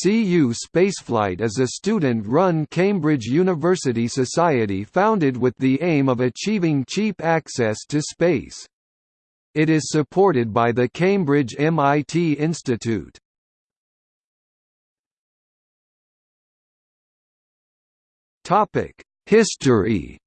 CU Spaceflight is a student-run Cambridge University society founded with the aim of achieving cheap access to space. It is supported by the Cambridge MIT Institute. History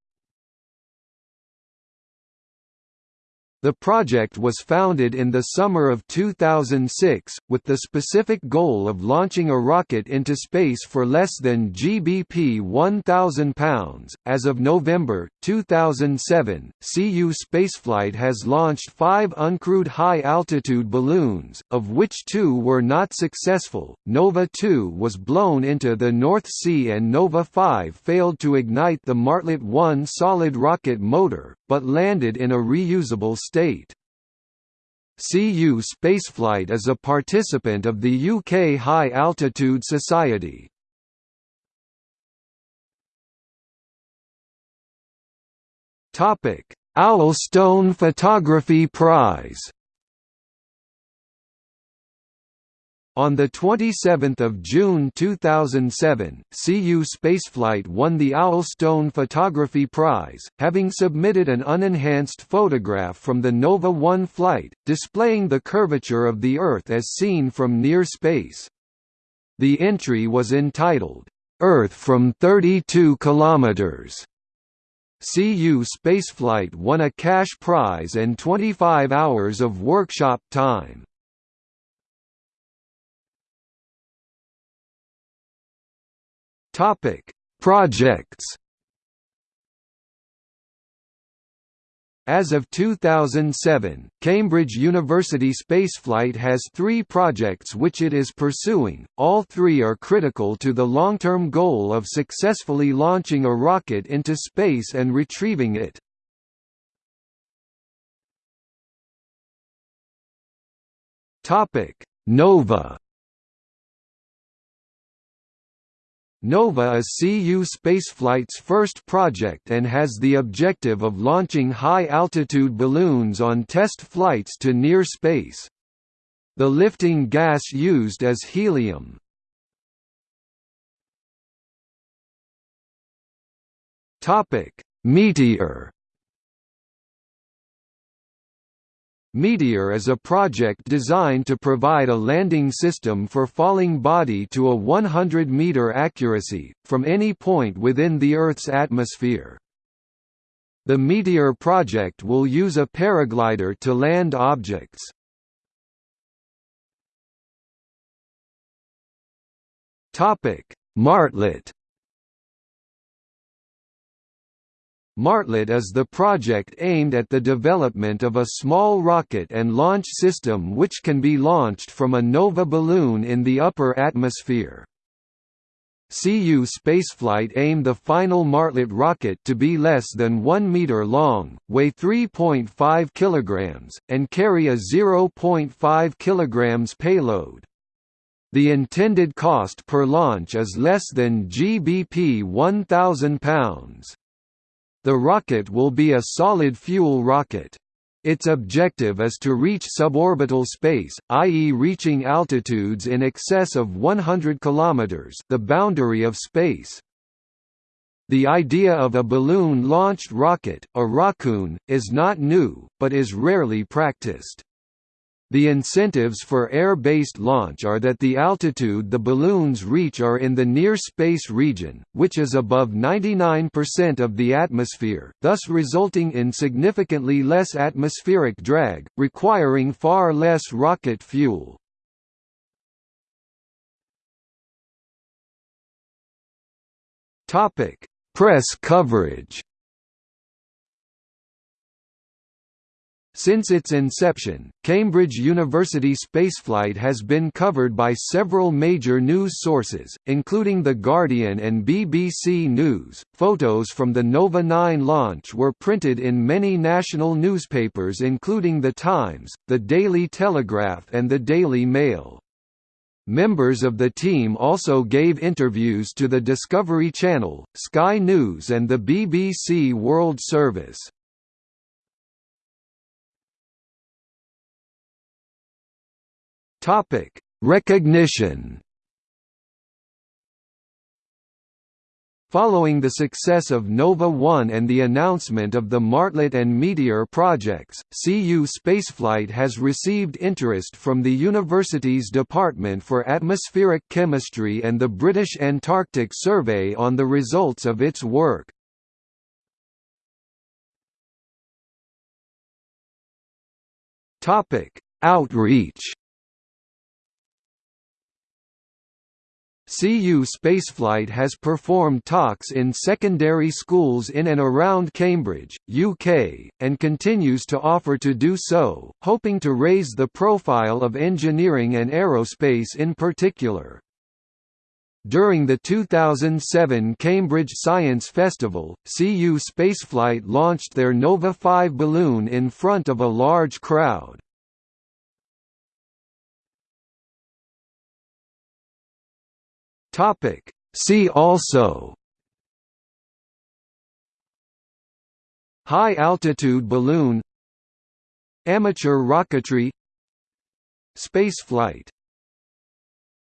The project was founded in the summer of 2006, with the specific goal of launching a rocket into space for less than GBP £1,000. As of November 2007, CU Spaceflight has launched five uncrewed high altitude balloons, of which two were not successful. Nova 2 was blown into the North Sea, and Nova 5 failed to ignite the Martlet 1 solid rocket motor, but landed in a reusable state. CU Spaceflight is a participant of the UK High Altitude Society. Owlstone Photography Prize On 27 June 2007, CU Spaceflight won the Owlstone Photography Prize, having submitted an unenhanced photograph from the Nova 1 flight, displaying the curvature of the Earth as seen from near space. The entry was entitled, "'Earth from 32 kilometers." CU Spaceflight won a cash prize and 25 hours of workshop time. Topic: Projects. As of 2007, Cambridge University Spaceflight has three projects which it is pursuing, all three are critical to the long-term goal of successfully launching a rocket into space and retrieving it. NOVA NOVA is CU Spaceflight's first project and has the objective of launching high-altitude balloons on test flights to near space. The lifting gas used is helium. Meteor Meteor is a project designed to provide a landing system for falling body to a 100-meter accuracy, from any point within the Earth's atmosphere. The Meteor project will use a paraglider to land objects. Martlet Martlet is the project aimed at the development of a small rocket and launch system which can be launched from a NOVA balloon in the upper atmosphere. CU spaceflight aimed the final Martlet rocket to be less than 1 meter long, weigh 3.5 kg, and carry a 0.5 kg payload. The intended cost per launch is less than GBP 1,000 pounds. The rocket will be a solid-fuel rocket. Its objective is to reach suborbital space, i.e. reaching altitudes in excess of 100 km the boundary of space. The idea of a balloon-launched rocket, a rockoon, is not new, but is rarely practiced. The incentives for air-based launch are that the altitude the balloons reach are in the near-space region, which is above 99% of the atmosphere, thus resulting in significantly less atmospheric drag, requiring far less rocket fuel. Press coverage Since its inception, Cambridge University spaceflight has been covered by several major news sources, including The Guardian and BBC News. Photos from the Nova 9 launch were printed in many national newspapers including The Times, The Daily Telegraph and The Daily Mail. Members of the team also gave interviews to the Discovery Channel, Sky News and the BBC World Service. Topic: Recognition. Following the success of Nova 1 and the announcement of the Martlet and Meteor projects, CU Spaceflight has received interest from the university's Department for Atmospheric Chemistry and the British Antarctic Survey on the results of its work. Outreach CU Spaceflight has performed talks in secondary schools in and around Cambridge, UK, and continues to offer to do so, hoping to raise the profile of engineering and aerospace in particular. During the 2007 Cambridge Science Festival, CU Spaceflight launched their Nova 5 balloon in front of a large crowd. Topic. See also. High altitude balloon. Amateur rocketry. Spaceflight